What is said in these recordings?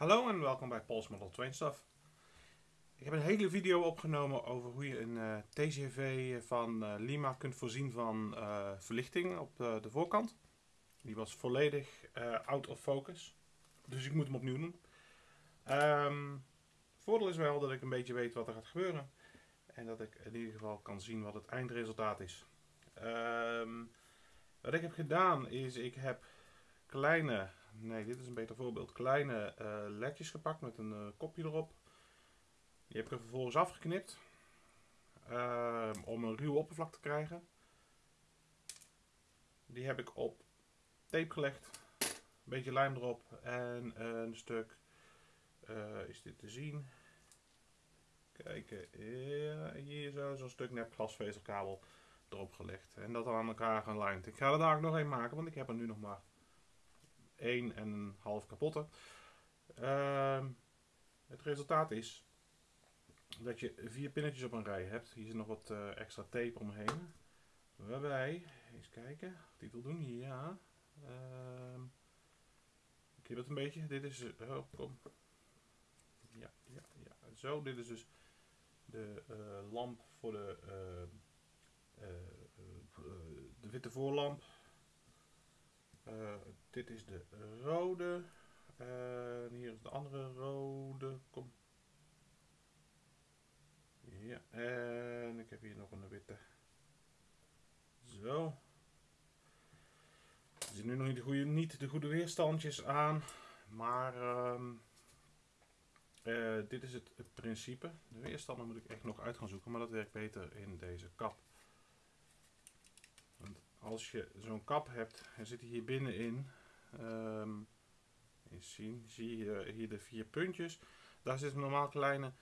Hallo en welkom bij Paul's Model Train Stuff. Ik heb een hele video opgenomen over hoe je een uh, TGV van uh, Lima kunt voorzien van uh, verlichting op de voorkant. Die was volledig out of focus, dus ik moet hem opnieuw doen. Um, voordeel is wel dat ik een beetje weet wat er gaat gebeuren en dat ik in ieder geval kan zien wat het eindresultaat is. Um, wat ik heb gedaan is, ik heb kleine nee, dit is een beter voorbeeld. Kleine uh, ledjes gepakt met een uh, kopje erop. Die heb ik er vervolgens afgeknipt. Uh, om een ruw oppervlak te krijgen. Die heb ik op tape gelegd. Een beetje lijm erop. En een stuk, eh, is dit te zien? Kijken, ja, hier zo, zo'n stuk nep glasvezelkabel erop gelegd. En dat dan aan elkaar gelijmd. Ik ga er daar ook nog een maken, want ik heb er nu nog maar 1 en een half kapotte. Uh, het resultaat is dat je vier pinnetjes op een rij hebt. Hier zit nog wat uh, extra tape omheen. Waarbij, eens kijken die wil doen. Ja. Uh, ik heb het een beetje. Dit is, uh, kom. Ja, ja, ja. Zo, dit is dus de uh, lamp voor de, de witte voorlamp. Dit is de rode. En hier is de andere rode. Kom. Ja, en ik heb hier nog een witte. Zo. Er zitten nu nog niet de goede, niet de goede weerstandjes aan. Maar uh, uh, dit is het, principe. De weerstanden moet ik echt nog uit gaan zoeken. Maar dat werkt beter in deze kap. Want als je zo'n kap hebt en zit hier binnenin Um, eens zien, zie je hier de vier puntjes. Daar zitten normaal kleine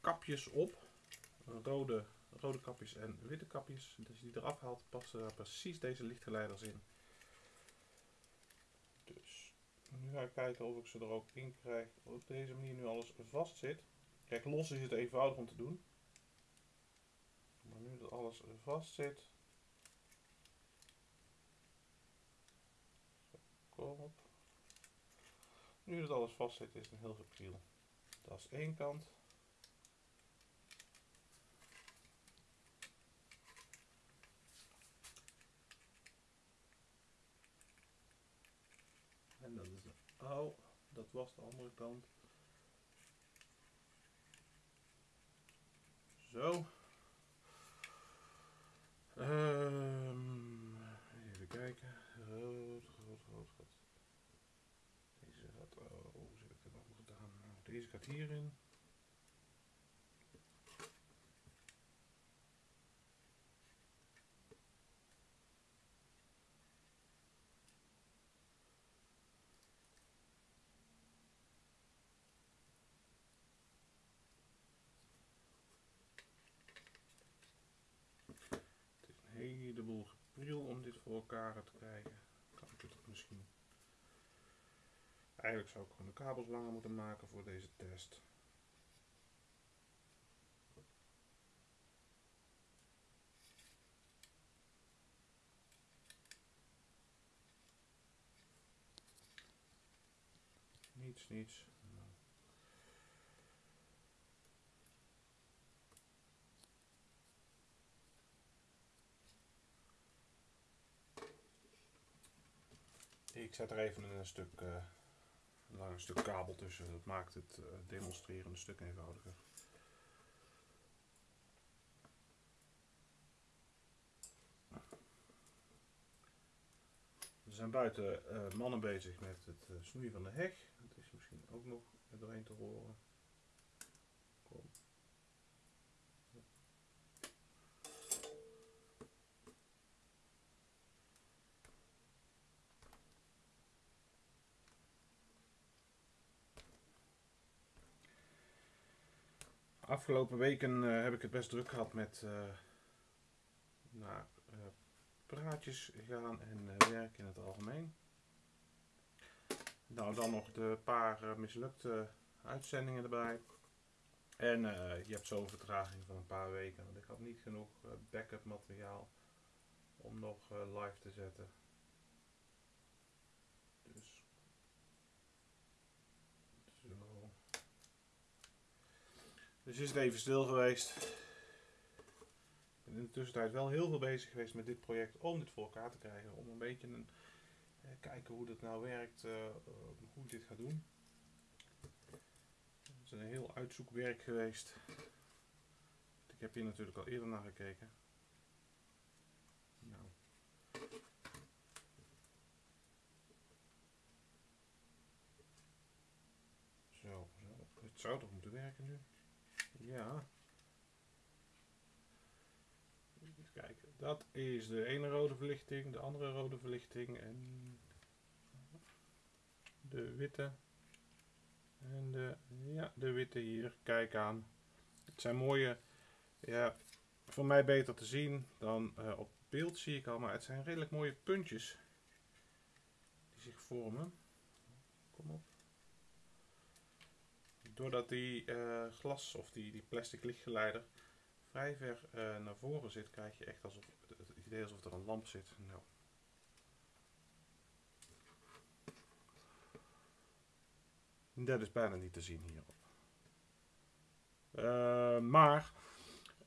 kapjes op. Rode, rode kapjes en witte kapjes. Dus die eraf haalt, passen daar precies deze lichtgeleiders in. Dus nu ga ik kijken of ik ze er ook in krijg. Op deze manier nu alles vast zit. Kijk, los is het eenvoudig om te doen. Maar nu dat alles vast zit, Nu dat alles vast zit, is het een heel subtiel. Dat is één kant. En dat is de, oh, dat was de andere kant. Zo. Um, even kijken. Rood, rood, rood, rood. Deze gaat, oh, hoe heb ik het allemaal gedaan? Nou, deze gaat hierin. Het is een heleboel gepriel om dit voor elkaar te krijgen. Kan ik het misschien Eigenlijk zou ik gewoon de kabels langer moeten maken voor deze test. Niets, niets. Ik zet er even een stuk uh, een lang stuk kabel tussen. Dat maakt het uh, demonstreren een stuk eenvoudiger. Er zijn buiten uh, mannen bezig met het uh, snoeien van de heg. Dat is misschien ook nog doorheen te horen. Kom. Afgelopen weken uh, heb ik het best druk gehad met uh, naar uh, praatjes gaan en werk in het algemeen. Nou, dan nog de paar mislukte uitzendingen erbij. En je hebt zo'n vertraging van een paar weken, want ik had niet genoeg backup materiaal om nog live te zetten. Dus Dus is het even stil geweest. Ik ben in de tussentijd wel heel veel bezig geweest met dit project om dit voor elkaar te krijgen. Om een beetje een, eh, kijken hoe dat nou werkt, eh, eh, hoe ik dit ga doen. Het is een heel uitzoekwerk geweest. Ik heb hier natuurlijk al eerder naar gekeken. Nou. Zo, zo. Het zou toch moeten werken nu? Ja. Even kijken. Dat is de ene rode verlichting, de andere rode verlichting en de witte. En de, ja, de witte hier. Kijk aan. Het zijn mooie, ja, voor mij beter te zien dan uh, op beeld zie ik al, maar het zijn redelijk mooie puntjes die zich vormen. Kom op doordat die uh, glas of die, die plastic lichtgeleider vrij ver uh, naar voren zit, krijg je echt alsof, het idee alsof er een lamp zit. Nou. Dat is bijna niet te zien hierop. Uh, maar,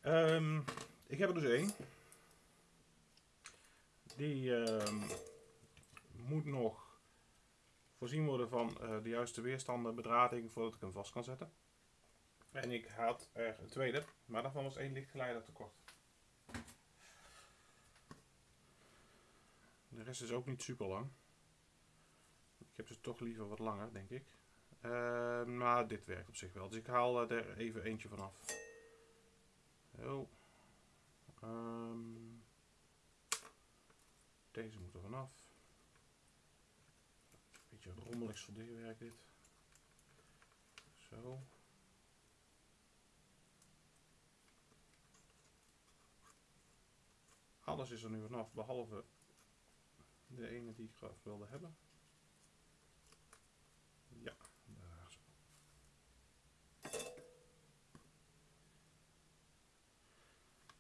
um, ik heb er dus één. Die um, moet nog voorzien worden van uh, de juiste weerstanden, bedrading, voordat ik hem vast kan zetten. En ik had er een tweede, maar daarvan was één lichtgeleider tekort. De rest is ook niet super lang. Ik heb ze toch liever wat langer, denk ik. Uh, maar dit werkt op zich wel. Dus ik haal er even eentje vanaf. Zo. Um, deze moet er vanaf beetje rommelig soldeerwerk dit. Zo. Alles is er nu vanaf, behalve de ene die ik graag wilde hebben. Ja, daar zo.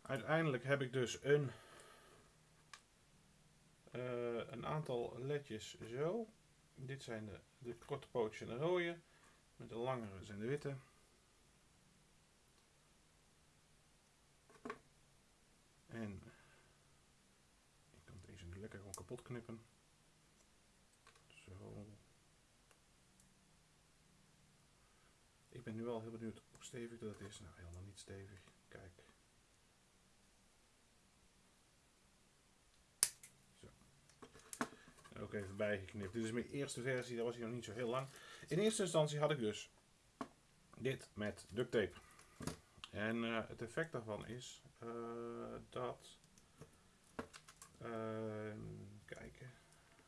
Uiteindelijk heb ik dus een, uh, een aantal ledjes zo. Dit zijn de, de korte pootjes en de rode. Met de langere zijn de witte. En ik kan deze nu lekker gewoon kapot knippen. Zo. Ik ben nu al heel benieuwd hoe stevig dat is. Nou, helemaal niet stevig. Kijk. Even bijgeknipt. Dit is mijn eerste versie, daar was hij nog niet zo heel lang. In eerste instantie had ik dus dit met duct tape. En uh, het effect daarvan is uh, dat. Uh, kijken.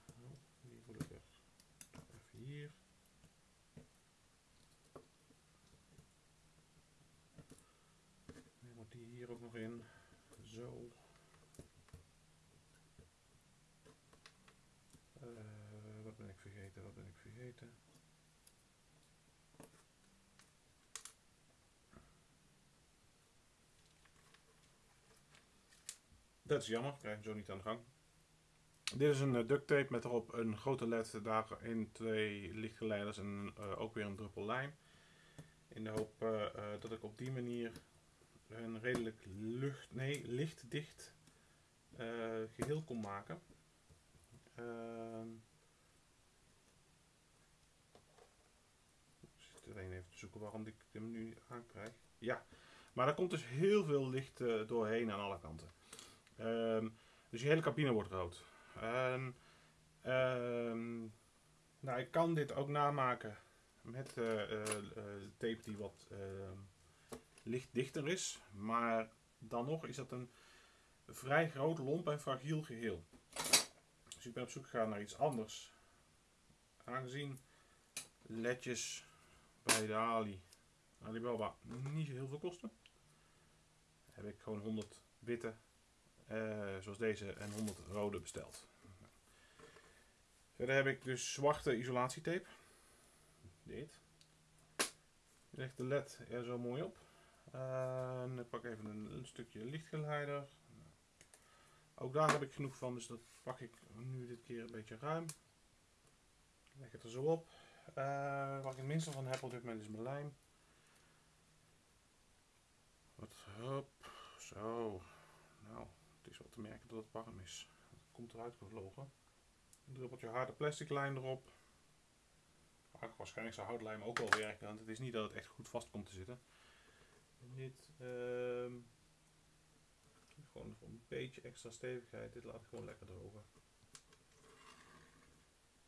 Oh, die moet ik even hier. Moet die hier ook nog in. Zo. Dat is jammer, krijg ik zo niet aan de gang. Dit is een uh, duct tape met erop een grote led, daarin twee lichtgeleiders en uh, ook weer een druppel lijm. In de hoop uh, dat ik op die manier een redelijk lucht, nee, lichtdicht geheel kon maken. Ehm, alleen even zoeken waarom ik hem nu aankrijg. Ja, maar er komt dus heel veel licht uh, doorheen aan alle kanten. Um, dus je hele cabine wordt rood. Um, nou, ik kan dit ook namaken met uh, uh, tape die wat lichtdichter is. Maar dan nog is dat een vrij groot, lomp en fragiel geheel. Dus ik ben op zoek gegaan naar iets anders. Aangezien ledjes bij de Ali, Alibaba niet zo heel veel kosten. Heb ik gewoon 100 witte, uh, zoals deze, en 100 rode besteld. Verder heb ik dus zwarte isolatietape. Dit. Leg de led er zo mooi op. Uh, ik pak even een, een, stukje lichtgeleider. Ook daar heb ik genoeg van, dus dat pak ik nu dit keer een beetje ruim. Leg het er zo op. Uh, waar ik het minste van heb op dit moment is mijn lijm. Wat, hop, zo. Nou, het is wel te merken dat het warm is. Het komt eruit gevlogen. Een druppeltje harde plastic lijm erop. Waarschijnlijk zou houtlijm ook wel werken, want het is niet dat het echt goed vast komt te zitten. En dit, ehm, gewoon voor een beetje extra stevigheid, dit laat ik gewoon lekker drogen.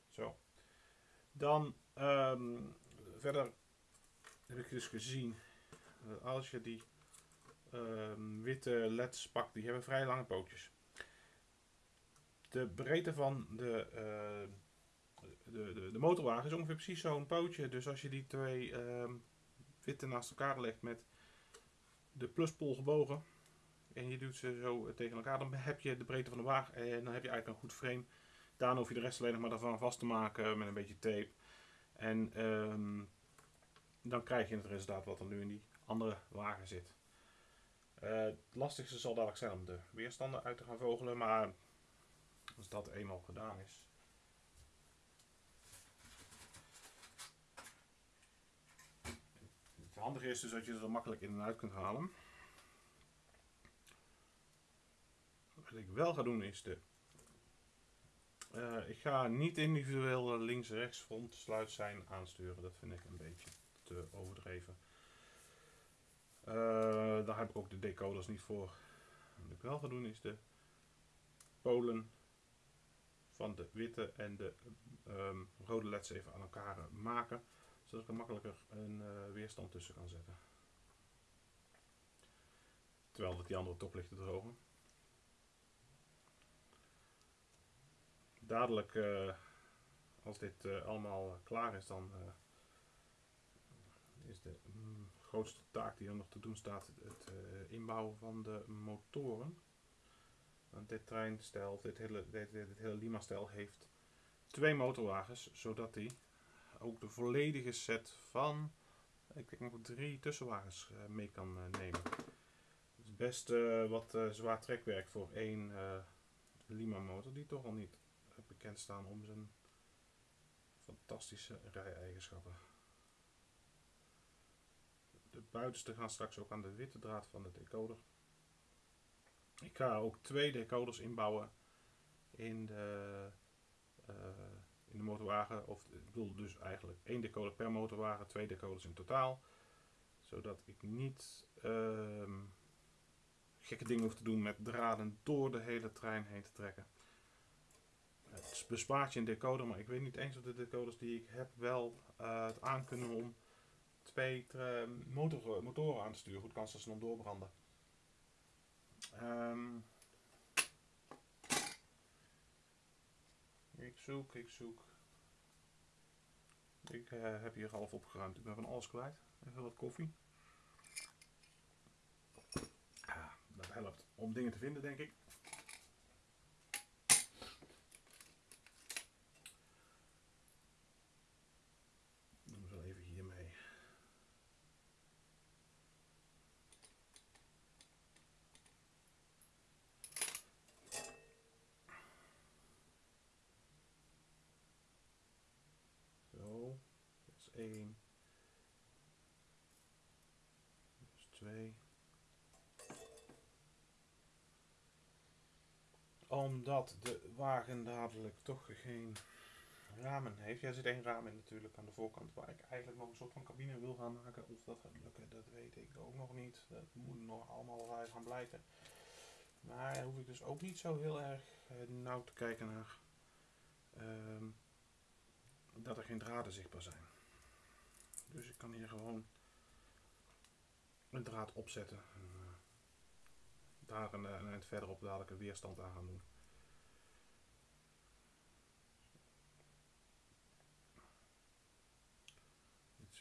Zo. Dan ehm, verder heb ik dus gezien dat als je die ehm, witte leds pakt, die hebben vrij lange pootjes. De breedte van de, uh, de, de, de, motorwagen is ongeveer precies zo'n pootje. Dus als je die twee ehm, witte naast elkaar legt met de pluspol gebogen en je doet ze zo tegen elkaar, dan heb je de breedte van de wagen en dan heb je eigenlijk een goed frame. Daarna hoef je de rest alleen nog maar ervan vast te maken met een beetje tape. En um, dan krijg je het resultaat wat er nu in die andere wagen zit. Uh, het lastigste zal dadelijk zijn om de weerstanden uit te gaan vogelen, maar als dat eenmaal gedaan is. Het handige is dus dat je er makkelijk in en uit kunt halen. Wat ik wel ga doen is de uh, ik ga niet individueel links-rechts front sluit zijn aansturen. Dat vind ik een beetje te overdreven. Uh, daar heb ik ook de decoders niet voor. Wat ik wel ga doen is de polen van de witte en de um, rode leds even aan elkaar maken. Zodat ik er makkelijker een weerstand tussen kan zetten. Terwijl dat die andere top ligt te drogen. Dadelijk, uh, als dit uh, allemaal klaar is, dan is de mm, grootste taak die er nog te doen staat het inbouwen van de motoren. Want dit treinstel, dit hele, dit hele Lima-stel heeft twee motorwagens, zodat hij ook de volledige set van, ik denk nog drie tussenwagens mee kan nemen. Het is best wat zwaar trekwerk voor één Lima motor, die toch al niet bekend staan om zijn fantastische rij-eigenschappen. De buitenste gaan straks ook aan de witte draad van de decoder. Ik ga ook twee decoders inbouwen in de, uh, in de motorwagen. Of ik bedoel dus eigenlijk één decoder per motorwagen, twee decoders in totaal. Zodat ik niet uh, gekke dingen hoef te doen met draden door de hele trein heen te trekken. Het bespaart je een decoder, maar ik weet niet eens of de decoders die ik heb wel uh, het aankunnen om twee motor, motoren aan te sturen. Goed kans dat ze dan doorbranden. Um, ik zoek, ik zoek. Ik uh, heb hier half opgeruimd. Ik ben van alles kwijt. Even wat koffie. Ah, dat helpt om dingen te vinden, denk ik. Omdat de wagen dadelijk toch geen ramen heeft. Ja, zit één raam in natuurlijk aan de voorkant waar ik eigenlijk nog een soort van cabine wil gaan maken. Of dat gaat lukken, dat weet ik ook nog niet. Dat moet nog allemaal gaan blijken. Maar daar hoef ik dus ook niet zo heel erg uh, nauw te kijken naar uh, dat er geen draden zichtbaar zijn. Dus ik kan hier gewoon een draad opzetten. En, uh, daar een eind verderop dadelijk een weerstand aan gaan doen.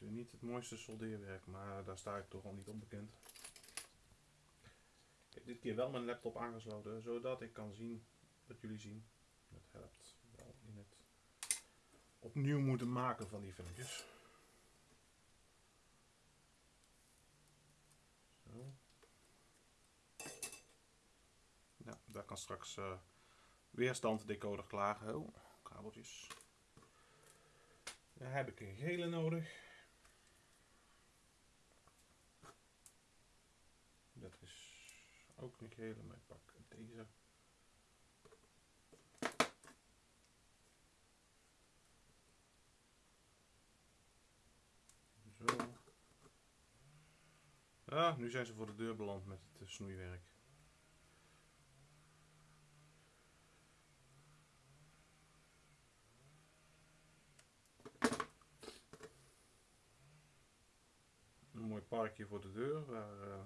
Is niet het mooiste soldeerwerk, maar daar sta ik toch al niet onbekend. Ik heb dit keer wel mijn laptop aangesloten, zodat ik kan zien wat jullie zien. Dat helpt wel in het opnieuw moeten maken van die filmpjes. daar kan straks uh, weerstand decoder klaar. Oh, kabeltjes. Daar heb ik een gele nodig. Gele, maar ik pak deze. Zo. Ah, nu zijn ze voor de deur beland met het eh, snoeiwerk. Een mooi parkje voor de deur. Waar, eh,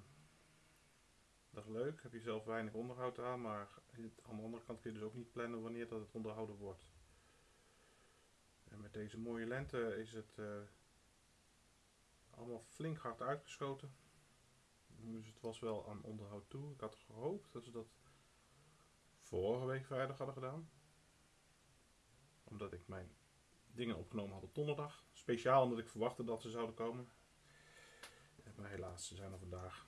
dat is leuk. Heb je zelf weinig onderhoud aan, maar aan de andere kant kun je dus ook niet plannen wanneer dat het onderhouden wordt. En met deze mooie lente is het eh, allemaal flink hard uitgeschoten. Dus het was wel aan onderhoud toe. Ik had gehoopt dat ze dat vorige week vrijdag hadden gedaan. Omdat ik mijn dingen opgenomen had op donderdag. Speciaal omdat ik verwachtte dat ze zouden komen. Maar helaas, ze zijn er vandaag.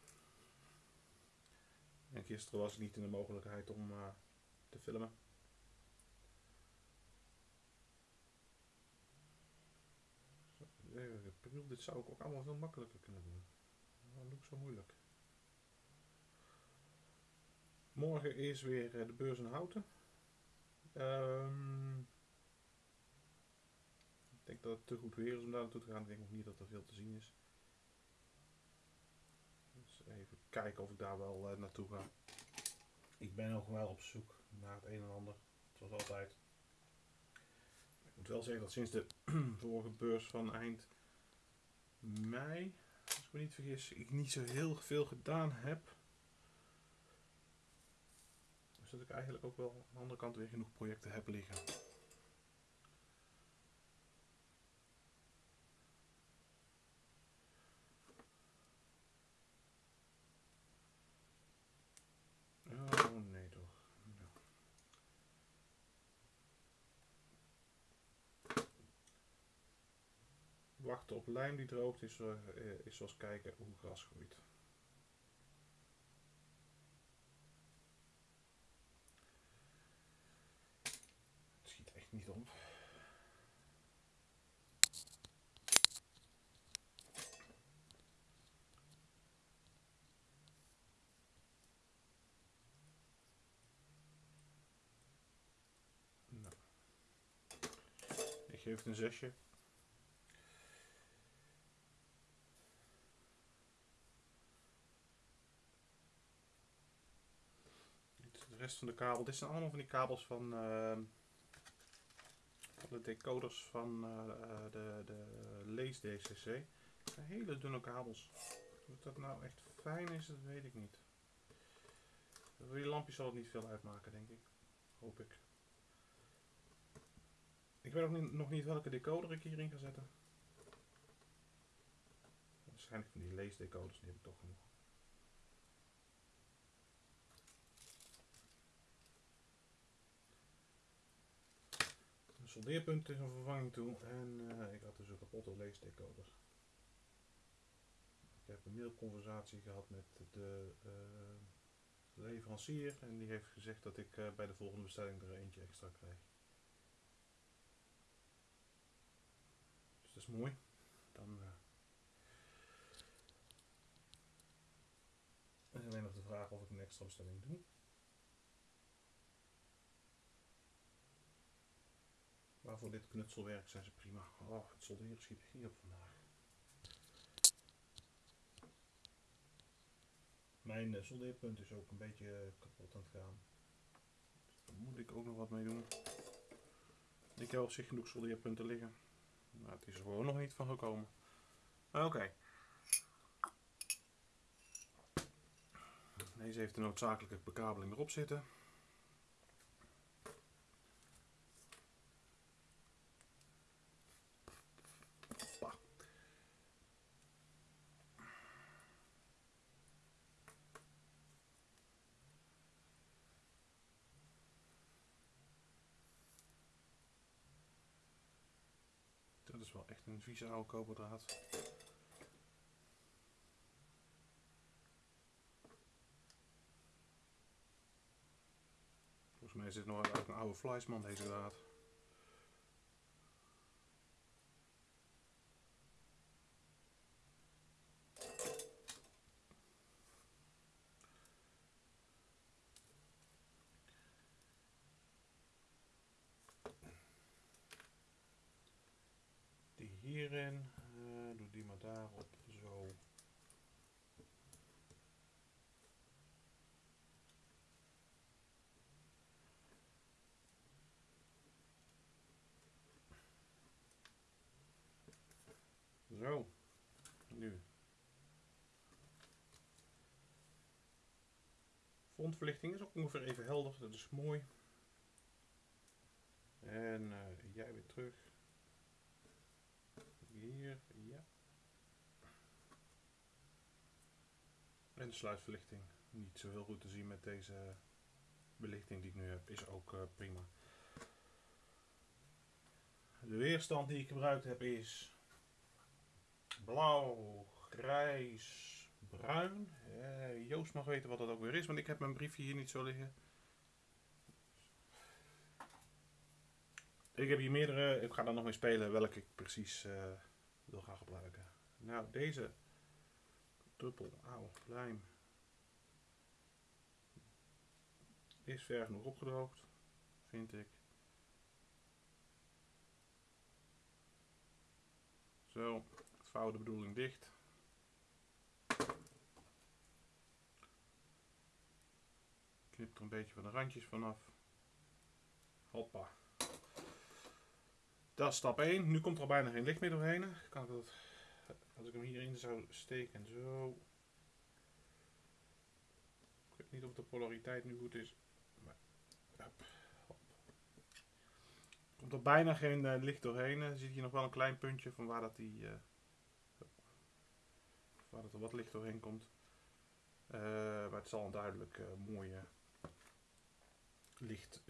En gisteren was ik niet in de mogelijkheid om uh, te filmen. Dit zou ik ook allemaal veel makkelijker kunnen doen. Waarom doe zo moeilijk? Morgen is weer eh, de beurs in Houten. Um, ik denk dat het te goed weer is om daar naartoe te gaan. Ik denk nog niet dat er veel te zien is. Dus even kijken of ik daar wel uh, naartoe ga. Ik ben nog wel op zoek naar het een en ander. Zoals altijd. Ik moet wel zeggen dat sinds de vorige beurs van eind mei, als ik me niet vergis, ik niet zo heel veel gedaan heb. Dus dat ik eigenlijk ook wel aan de andere kant weer genoeg projecten heb liggen. Oh nee toch. Wachten op lijm die droogt is, uh, is zoals kijken hoe gras groeit. Schiet echt niet op. Nou. Ik geef het een zesje. de rest van de kabel. Dit zijn allemaal van die kabels van, van de decoders van uh, de, de Lees DCC. Hele dunne kabels. Of dat nou echt fijn is, dat weet ik niet. Voor die lampjes zal het niet veel uitmaken, denk ik. Hoop ik. Ik weet nog niet, nog niet welke decoder ik hierin ga zetten. Waarschijnlijk van die leesdecoders, die heb ik toch genoeg. Soldeerpunt is een vervanging toe en uh, ik had dus een kapotte leesdecoder. Ik heb een mailconversatie gehad met de uh, leverancier en die heeft gezegd dat ik uh, bij de volgende bestelling er eentje extra krijg. Dus dat is mooi. Dan is alleen nog de vraag of ik een extra bestelling doe. Maar voor dit knutselwerk zijn ze prima. Oh, het solderen schiet niet op vandaag. Mijn soldeerpunt is ook een beetje kapot aan het gaan. Daar moet ik ook nog wat mee doen. Ik heb op zich genoeg soldeerpunten liggen. Maar het is er gewoon nog niet van gekomen. Oké. Deze heeft de noodzakelijke bekabeling erop zitten. Dat is wel echt een vieze oude koperdraad. Volgens mij is dit nog een oude Fleisman deze draad. Hierin. Uh, doe die maar daarop. Zo. Zo. Nu. Frontverlichting is ook ongeveer even helder. Dat is mooi. En uh, jij weer terug. Hier. En de sluitverlichting. Niet zo heel goed te zien met deze belichting die ik nu heb. Is ook uh, prima. De weerstand die ik gebruikt heb is blauw, grijs, bruin. Uh, Joost mag weten wat dat ook weer is, want ik heb mijn briefje hier niet zo liggen. Ik heb hier meerdere, ik ga daar nog mee spelen welke ik precies uh, wil gaan gebruiken. Nou, deze druppel, auw, lijm, is ver genoeg opgedroogd, vind ik. Zo, vouw de bedoeling dicht. Knip er een beetje van de randjes vanaf. Hoppa. Dat is stap 1. Nu komt er al bijna geen licht meer doorheen. Kan ik dat, als ik hem hierin zou steken, zo. Ik weet niet of de polariteit nu goed is. Maar, hop. Komt er bijna geen uh, licht doorheen. Je ziet hier nog wel een klein puntje van waar dat die, uh, waar dat er wat licht doorheen komt. Uh, maar het zal een duidelijk mooie licht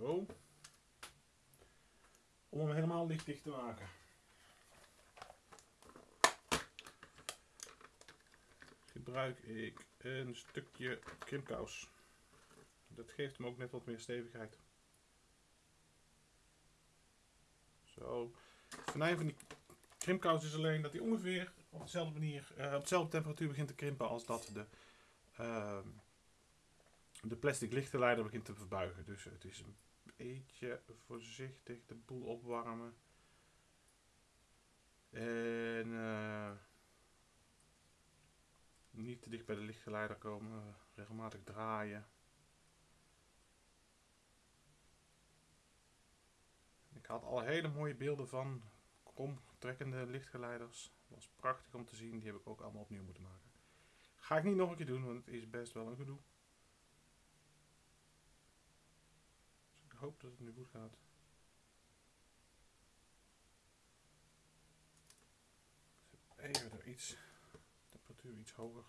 Zo. Om hem helemaal lichtdicht te maken. Gebruik ik een stukje krimpkous. Dat geeft hem ook net wat meer stevigheid. Zo. Het venijn van die krimpkous is alleen dat hij ongeveer op dezelfde manier, uh, op dezelfde temperatuur begint te krimpen als dat de, uh, de plastic lichtenleider begint te verbuigen. Dus het is een beetje voorzichtig de boel opwarmen. En uh, niet te dicht bij de lichtgeleider komen, regelmatig draaien. Ik had al hele mooie beelden van trekkende lichtgeleiders. Dat was prachtig om te zien. Die heb ik ook allemaal opnieuw moeten maken. Ga ik niet nog een keer doen, want het is best wel een gedoe. Dus ik hoop dat het nu goed gaat. Even er iets, temperatuur iets hoger.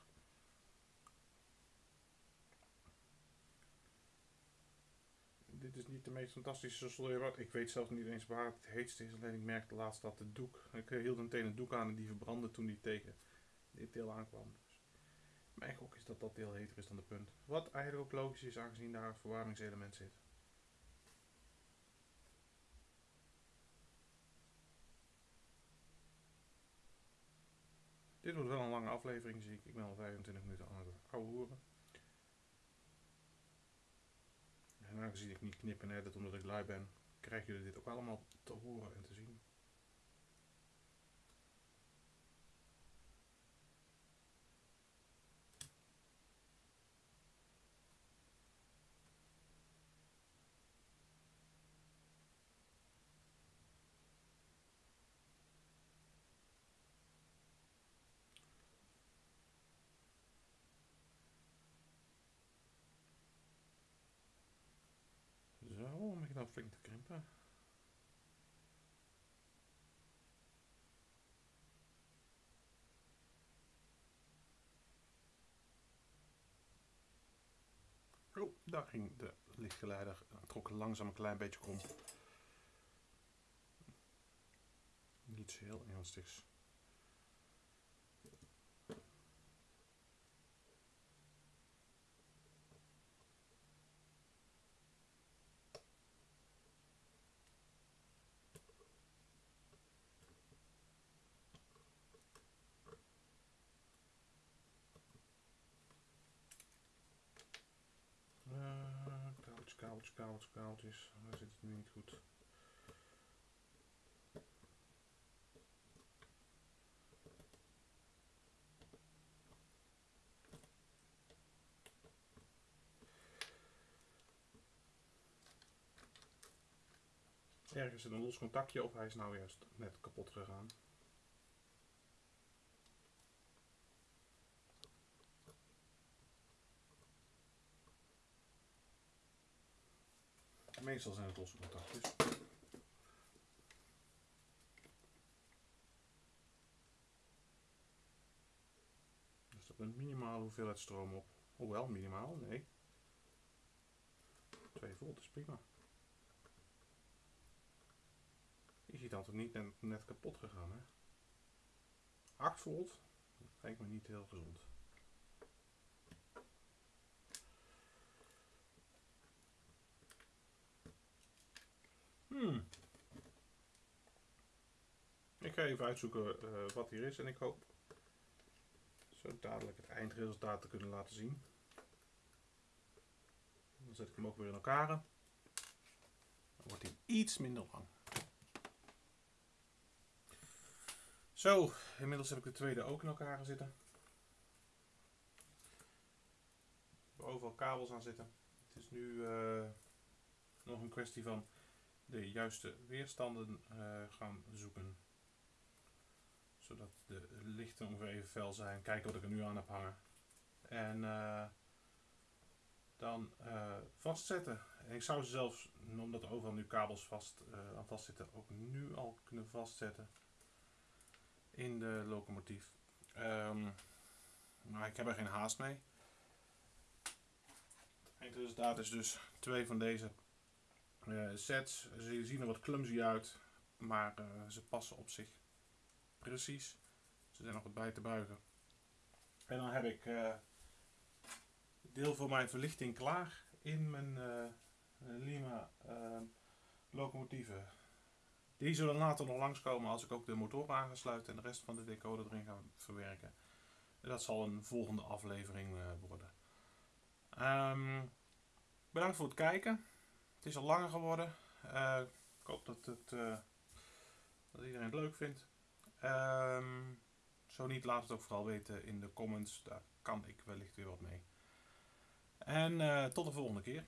dit is niet de meest fantastische soldeerwaard. Ik weet zelfs niet eens waar het heetste is. Alleen ik merkte laatst dat de doek. Ik hield meteen een doek aan en die verbrandde toen die tegen dit deel aankwam. Dus mijn gok is dat dat deel heter is dan de punt. Wat eigenlijk ook logisch is aangezien daar een verwarmingselement zit. Dit wordt wel een lange aflevering zie ik. Ik ben al 25 minuten aan het horen. En aangezien ik niet knippen en edit omdat ik lui ben, krijgen jullie dit ook allemaal te horen en te zien. Nou flink te krimpen. Oh, daar ging de lichtgeleider, trok langzaam een klein beetje krom. Niets heel ernstigs. Kabeltjes. Daar zit het nu niet goed. Ergens zit een los contactje of hij is nou juist net kapot gegaan. Meestal zijn het losse contactjes. Er staat een minimale hoeveelheid stroom op. Hoewel, minimaal, nee. 2 volt is prima. Je ziet dat het niet net, net kapot gegaan, hè? 8 volt, dat lijkt me niet heel gezond. Hmm. Ik ga even uitzoeken uh, wat hier is en ik hoop zo dadelijk het eindresultaat te kunnen laten zien. Dan zet ik hem ook weer in elkaar. Dan wordt hij iets minder lang. Zo, inmiddels heb ik de tweede ook in elkaar zitten. Overal kabels aan zitten. Het is nu uh, nog een kwestie van de juiste weerstanden uh, gaan zoeken. Zodat de lichten ongeveer even fel zijn. Kijken wat ik er nu aan heb hangen. En uh, dan uh, vastzetten. En ik zou ze zelfs, omdat er overal nu kabels vast, aan vastzitten, ook nu al kunnen vastzetten in de locomotief. Um, maar ik heb er geen haast mee. Het resultaat is dus twee van deze sets. Ze zien er wat clumsy uit, maar uh, ze passen op zich precies. Ze zijn nog wat bij te buigen. En dan heb ik uh, deel voor mijn verlichting klaar in mijn Lima locomotieven. Die zullen later nog langskomen als ik ook de motor aan ga sluiten en de rest van de decoder erin ga verwerken. Dat zal een volgende aflevering worden. Um, bedankt voor het kijken. Het is al langer geworden. Uh, ik hoop dat, het, uh, dat iedereen het leuk vindt. Um, zo niet, laat het ook vooral weten in de comments. Daar kan ik wellicht weer wat mee. En uh, tot de volgende keer.